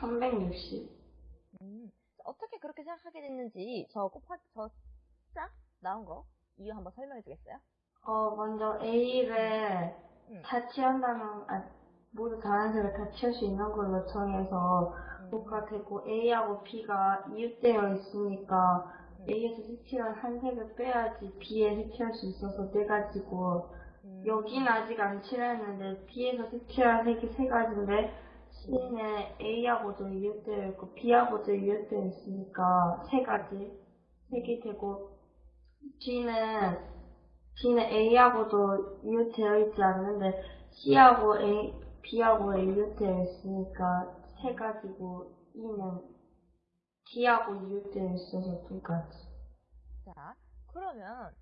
460. 음, 어떻게 그렇게 생각하게 됐는지 저 곱하기 저짝 나온 거 이유 한번 설명해 주겠어요? 어, 먼저 A를 음. 다 취한다면, 아, 모두 다른색을 다 취할 수 있는 걸로 정해서 음, 뭐가 되고 A하고 B가 이웃되어 있으니까 음. A에서 색칠한 한 색을 빼야지 B에 색칠할 수 있어서 네 가지고 음, 여기는 아직 안 칠했는데 B에서 색칠한 색이 세 가지인데 C는 A하고도 이웃되어 있고 B하고도 이웃되어 있으니까 세 가지 색이 되고 G는 G는 A하고도 이웃되어 있지 않는데 C하고 A, B하고 이웃되어 있으니까 세 가지고 E는 D하고 이웃되어 있어서 두 가지. 자, 그러면